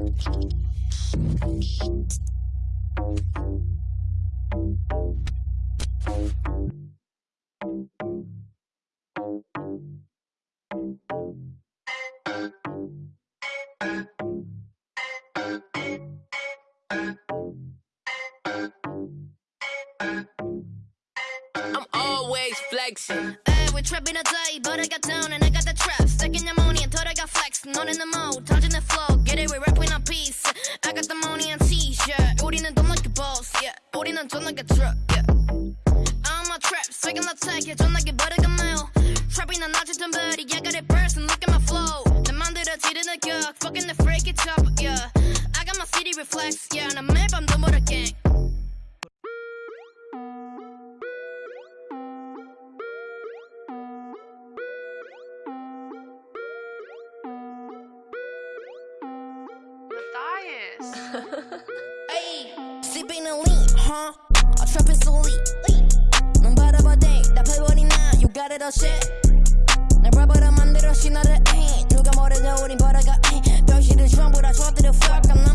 I'm always flexing. Uh, hey, we trapping a day, but I got down and I got the trap. Your money until I got flex. Not in the mode, touching the flow. Get it, we rapping a piece. I got the money and t-shirt. 우리는 돈 like a boss, yeah. 우리는 돈 like a truck, yeah. I'm a trap, second attack, yeah. 전화기 버리가 mail. Trapping a notch to buddy, I got it burst and look at my flow. 내 만들어지는 격, fucking the freak it up, yeah. I got my city reflex, yeah. 나 매일 밤 눈물 gang. Hey, sipping a lean, huh? A trapping so lean. 넌 바라봐대, 나 패버리나, you got it all shit. 날 바보라 만들어 신화를 ain't 누가 뭐래도 우린 벌어가 ain't 별시를 전부 다 줘들어 fuck I'm number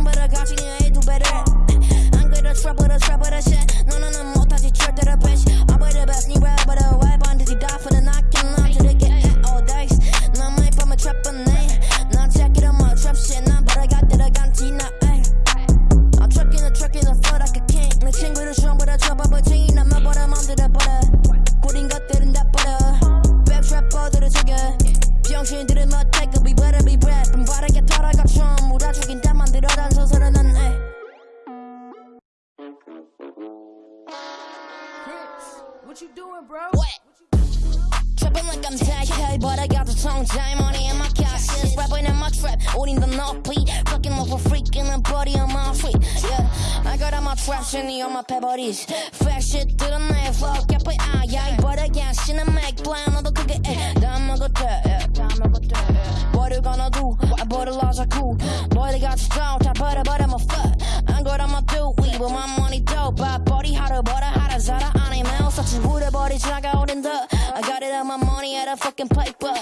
rapping like I'm JK, but I got the song J money in my cashes. Rapping in my trap, owning the North Beat. Fucking up for freaking and body on my feet. Yeah, I got all my trash in the on my pebbles. Fresh shit to the night, flow, kept it eye, yeah. But again, shit, I make plan on the cookie, eh. Damn, I got that, Damn, I got that, What you gonna do? I bought a lot of cool. Boy, they got strong, I bought it, but I'm a fuck. I got all my dude, we with my money dope. But body hotter, but I had a Zara, I ain't mouth. Such a wood, body, I got in the. I got it on my money at a fucking paper.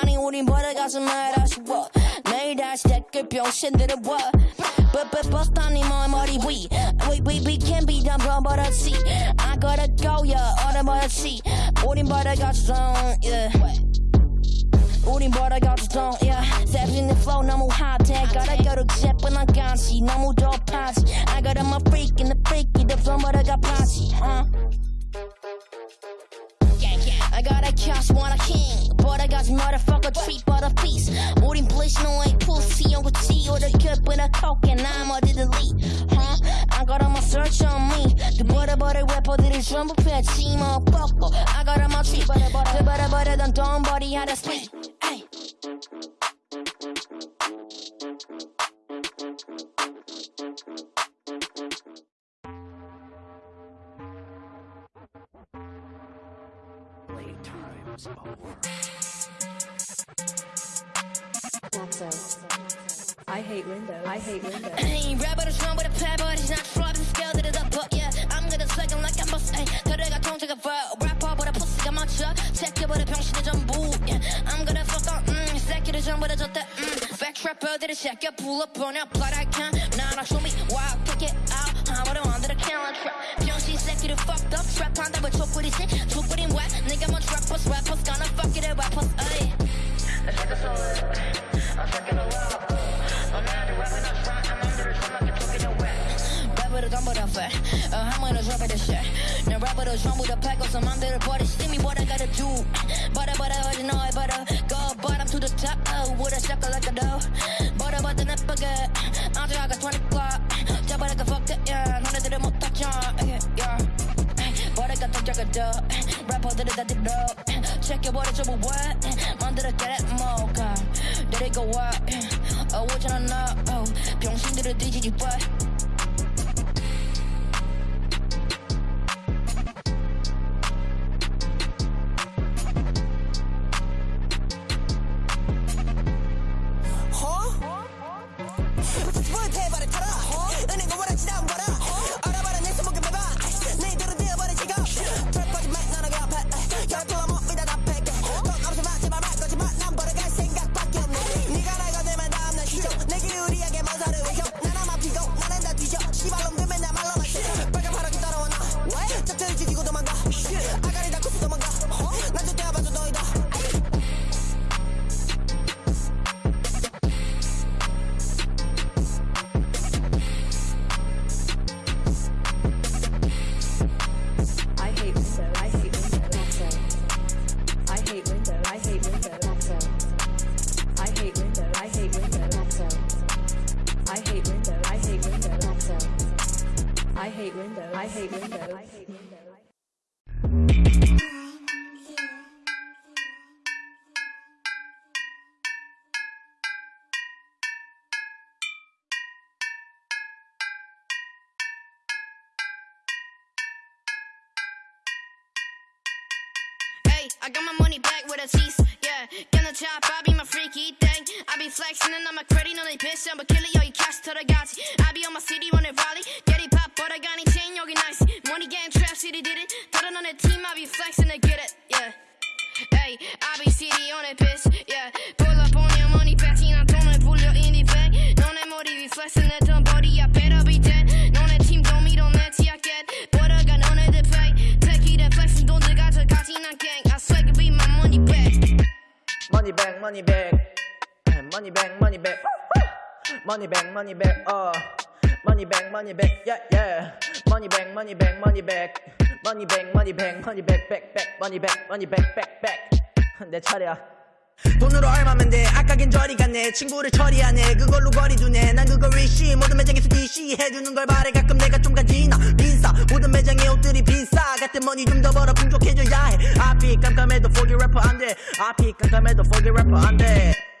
아니 우린 벌어가서 말 아쉬워. 내일 다시 댓글 병신들을 와. But but bust on him on 머리 위. We we we can be done bro but I see. I gotta go yeah. 얼음 버릇이. 우린 벌어가서 yeah. 우린 벌어가서 돈 yeah. Stepping the flow 너무 high-tech gotta go to jepp은 안 간시 너무 도파지 I got my freak in the freaky the flow 벌어가 파 시 huh? I got a cash, want a king But I got motherfucker treat but a piece 우린 bleach, no ain't pussy on 구찌 Or the cup with a coke and I'm 어디 delete huh? I got all my search on me 그 버려버릴 래퍼들이 전부 패치 motherfucker I got all my treat 그 버려버리던 don't body how time's over. I hate Windows. I hate Windows. I ain't rap, but it's wrong with a pad, but it's not sure. I'm scared that a book, yeah. I'm gonna suck like I must, ayy. Cause I got tongue, bro. Rap all, but a pussy, I'm out, yeah. Check it, but a pension is on boo, yeah. I'm gonna fuck on, mmm. Sack it, it's on, but it's just that, mmm. Backtrap, but it's check it, pull up on your blood, I can't. Nah, nah, show me why I kick it. out. I wanna under the calendar trap. 병신 새끼를 fucked up trap 한다고 족구리지. 족구린 wet. 내가 뭐 rappers rappers gonna fuck it at rappers. Ay. Let's get this over. I'm fucking alone. 래퍼도 전부 다 fat 어, 한번더 drop it shit 내 래퍼도 전부 다 패고 서 맘대로 버리 See me what I gotta do Butter butter 어디 너의 butter Go bottom to the top oh, with a sucker like a yeah. 버려가 더 작아져 래퍼들은 다 뒤로 check해버려 전부 what 만들어 get it 뭐가 데리고 와 어, 오잖아 나 어, 병신들을 뒤지지 what hate windows. I hate windows. I hate windows. Hey, I got my money back with a tease. Yeah, gonna chop, I be my freaky thing. I be flexing and I'm a credit on a bitch. I'm a killer, yo, you cash to the gachi. I be on my city on the rally. Get it pop, but I got any chain, yogi nice. Money gang trap, city did it. It on the team, I be flexing to get it. Yeah. Hey, I be city on a piss. Yeah, pull up on your money, patting, I don't pull your indie bag. Non è modi, vi flexing at the body, I better be dead. Money back, money back, Eh, money back, money back, money back, money back, uh, money back, money back, yeah, yeah, money back, money back, money back, money back, money back, money back, back, back, money back, money back, back, back. 내 차례야. 돈으로 얼마면 돼 아까긴 저리 갔네 친구를 처리하네 그걸로 거리 두네 난 그걸 위시 모든 매장에서 DC 해주는 걸 바래 가끔 내가 좀 모든 옷들이 비싸 같은 머니 좀 더 벌어 풍족해져야 해. 앞이 깜깜해도 포기 래퍼 안돼. 앞이 깜깜해도 포기 래퍼 안돼